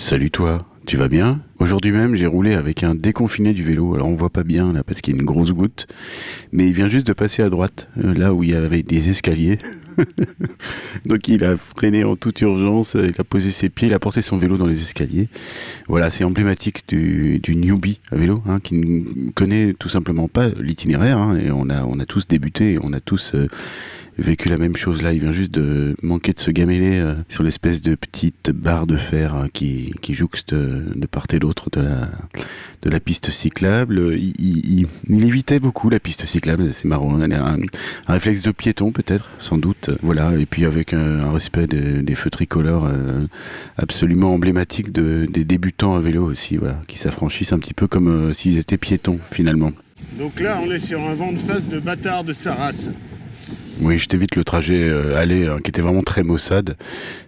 Salut toi, tu vas bien? Aujourd'hui même, j'ai roulé avec un déconfiné du vélo. Alors on voit pas bien là parce qu'il y a une grosse goutte, mais il vient juste de passer à droite, euh, là où il y avait des escaliers. Donc il a freiné en toute urgence, il a posé ses pieds, il a porté son vélo dans les escaliers. Voilà, c'est emblématique du, du, newbie à vélo, hein, qui ne connaît tout simplement pas l'itinéraire. Hein, et on a, on a tous débuté, on a tous euh, vécu la même chose là. Il vient juste de manquer de se gameler euh, sur l'espèce de petite barre de fer qui, qui jouxte de part et d'autre de la, piste cyclable. Il, il, évitait beaucoup la piste cyclable, c'est marrant. Un, un, réflexe de piéton peut-être, sans doute. Voilà, et puis avec un, respect des, feux tricolores euh, absolument emblématique de, des débutants à vélo aussi, qui s'affranchissent un petit peu comme euh, s'ils étaient piétons finalement. Donc là, on est sur un vent de face de bâtard de sa. Oui, je t'évite le trajet euh, aller hein, qui était vraiment très maussade.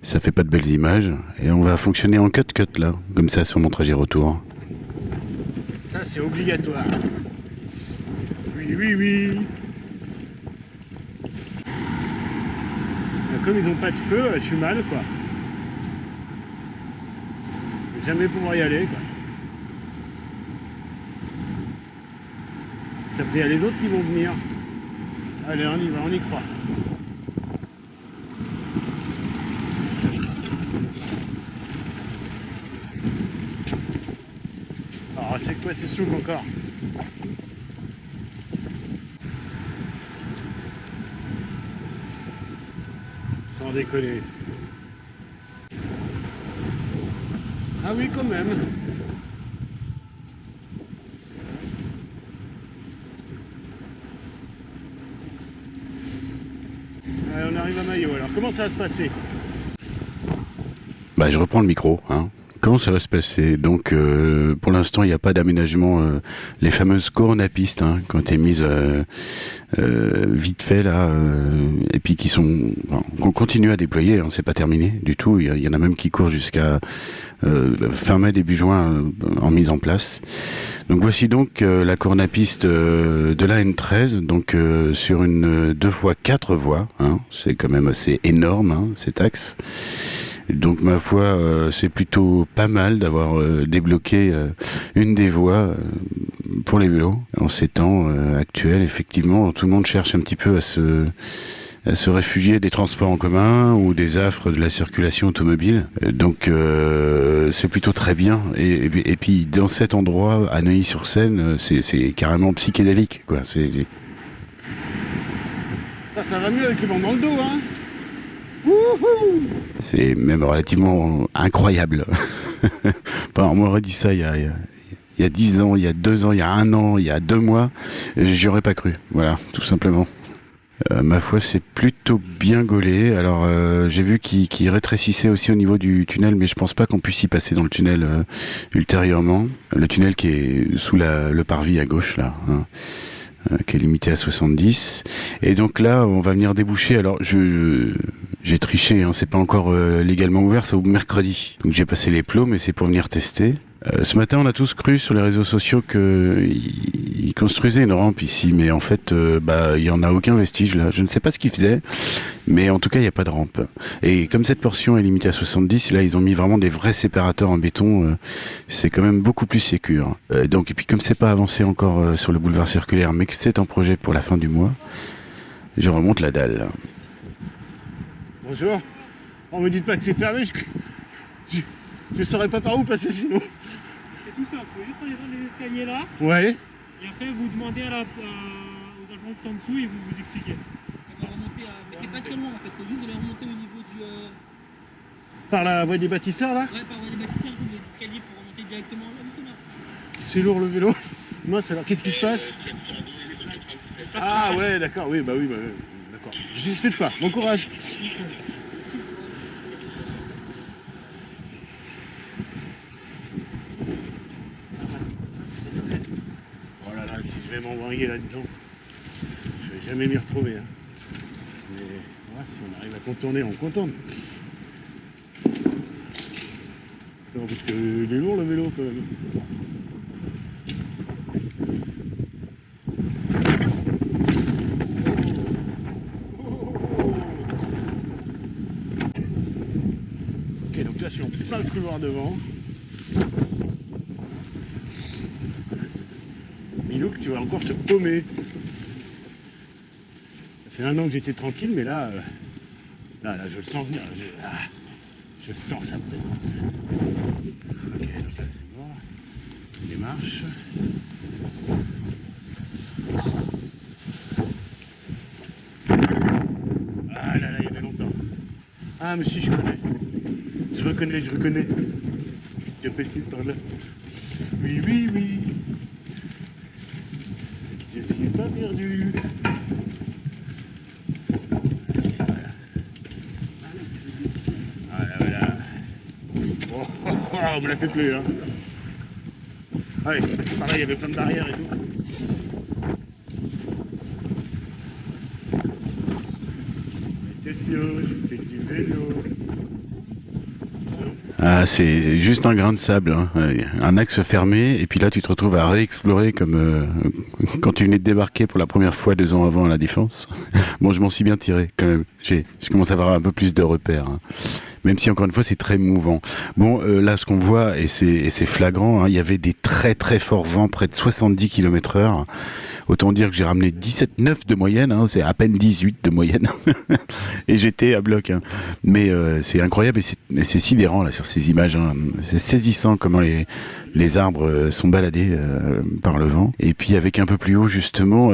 Ça fait pas de belles images. Et on va fonctionner en cut-cut là, comme ça sur mon trajet retour. Ça, c'est obligatoire. Oui, oui, oui. Comme ils ont pas de feu, je suis mal quoi. Je vais jamais pouvoir y aller quoi. Ça y a les autres qui vont venir. Allez, on y va, on y croit. Alors, c'est quoi ces souks encore Sans déconner. Ah oui, quand même. On arrive à Maillot. Alors, comment ça va se passer? Bah, Je reprends le micro. Hein. Comment ça va se passer Donc, euh, pour l'instant, il n'y a pas d'aménagement. Euh, les fameuses coronapistes, hein, qui ont été mises euh, euh vite fait là, et puis qui sont, qu'on continue à déployer. Hein, c'est pas terminé du tout. Il y, y, en a même qui courent jusqu'à fin mai début juin en mise en place. Donc voici donc la coronapiste de la N13, donc sur une deux fois quatre voies. Hein, c'est quand même assez énorme hein, cet axe. Donc ma foi, euh, c'est plutôt pas mal d'avoir euh, débloqué euh, une des voies pour les vélos en ces temps actuels. Effectivement, tout le monde cherche un petit peu à se à se réfugier des transports en commun ou des affres de la circulation automobile. Donc c'est plutôt très bien. Et, puis dans cet endroit, à Neuilly-sur-Seine, c'est carrément psychédélique. Ça, ça va mieux avec le vent dans le dos, hein? C'est même relativement incroyable. on m'aurait dit ça il y a, il y a 10 ans, il y a 2 ans, il y a 1 an, il y a 2 mois, j'y aurais pas cru. Voilà, tout simplement. Euh, ma foi, c'est plutôt bien gaulé. Alors, euh, j'ai vu qu'il qu rétrécissait aussi au niveau du tunnel, mais je pense pas qu'on puisse y passer dans le tunnel euh, ultérieurement. Le tunnel qui est sous le parvis à gauche, là. Hein. Qui est limité à 70. Et donc là, on va venir déboucher. Alors, je j'ai triché, hein, c'est pas encore euh, légalement ouvert, c'est au mercredi. Donc j'ai passé les plots, mais c'est pour venir tester. Euh, ce matin, on a tous cru sur les réseaux sociaux qu'ils construisaient une rampe ici, mais en fait, euh, bah, il y en a aucun vestige là. Je ne sais pas ce qu'ils faisaient, mais en tout cas, il n'y a pas de rampe. Et comme cette portion est limitée à 70, là, ils ont mis vraiment des vrais séparateurs en béton. C'est quand même beaucoup plus sécur. Euh, donc, et puis comme c'est pas avancé encore sur le boulevard circulaire, mais que c'est en projet pour la fin du mois, je remonte la dalle. Bonjour. On me dit pas que c'est fermé. Je... je... Je saurais pas par où passer sinon. C'est tout simple, vous pouvez juste descendre les escaliers là. Ouais. Et après vous demandez à la, à, aux agents juste en dessous et vous vous expliquez. On va remonter à... Mais c'est pas très loin en fait, faut juste de les remonter au niveau du... Euh... Par la voie des bâtisseurs là Ouais, par la voie des bâtisseurs, vous les escaliers pour remonter directement là, justement. C'est lourd le vélo. Mince alors, qu'est-ce qui se passe Ah ouais, d'accord, oui, bah oui, bah, d'accord. Je discute pas, bon courage. Je vais m'embringuer là-dedans. Je vais jamais m'y retrouver. Hein. Mais voilà, si on arrive à contourner, on contourne. Non, parce qu'il est lourd le vélo quand même. Ok, donc là suis en plein couloir devant. Tu vas encore te paumer. Ça fait un an que j'étais tranquille, mais là, euh, là, là, je le sens venir. Je, ah, je sens sa présence. Ok, donc là, c'est mort. Démarche. Ah là là, il y avait longtemps. Ah, mais si, je connais. Je reconnais, je reconnais. Tu apprécies par là. Oui, oui, oui. Je suis pas perdu. Voilà, voilà. Oh, oh, oh, on me l'a fait plus, hein. Ah, ouais, c'est passé par là, il y avait plein de barrières et tout. Attention, je fais du vélo. Ah, c'est juste un grain de sable, hein. Un axe fermé, et puis là tu te retrouves à réexplorer comme euh, quand tu venais de débarquer pour la première fois deux ans avant à la Défense. bon, je m'en suis bien tiré quand même. J'ai, je commence à avoir un peu plus de repères, hein. même si encore une fois c'est très mouvant. Bon, euh, là ce qu'on voit et c'est, et c'est flagrant, hein, il y avait des très très forts vents, près de 70 km/h. Autant dire que j'ai ramené 17,9 de moyenne, hein, c'est à peine 18 de moyenne. et j'étais à bloc. hein. Mais euh, c'est incroyable et c'est, sidérant là sur ces images. hein. C'est saisissant comment les, arbres euh, sont baladés euh, par le vent. Et puis avec un peu plus haut justement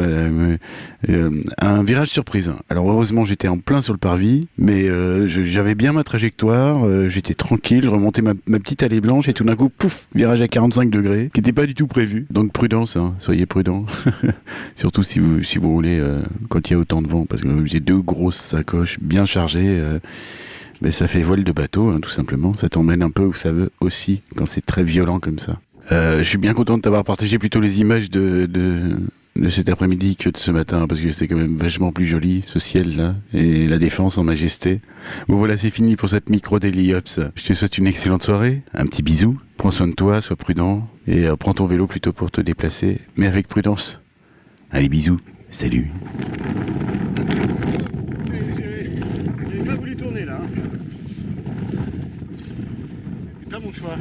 un virage surprise. Alors heureusement j'étais en plein sur le parvis, mais j'avais bien ma trajectoire, j'étais tranquille, je remontais ma, ma petite allée blanche et tout d'un coup, pouf, virage à 45 degrés, qui n'était pas du tout prévu. Donc prudence, soyez prudents. Surtout si vous, si vous roulez euh, quand il y a autant de vent, parce que j'ai deux grosses sacoches bien chargées. euh, mais ça fait voile de bateau, hein, tout simplement. Ça t'emmène un peu où ça veut aussi, quand c'est très violent comme ça. Euh, je suis bien content de t'avoir partagé plutôt les images de, de, cet après-midi que de ce matin, parce que c'était quand même vachement plus joli, ce ciel-là, et la défense en majesté. Bon voilà, c'est fini pour cette micro Daily. Je te souhaite une excellente soirée, un petit bisou, prends soin de toi, sois prudent, et euh, prends ton vélo plutôt pour te déplacer, mais avec prudence. Allez, bisous, salut. J'avais pas voulu tourner là. hein. C'était pas mon choix.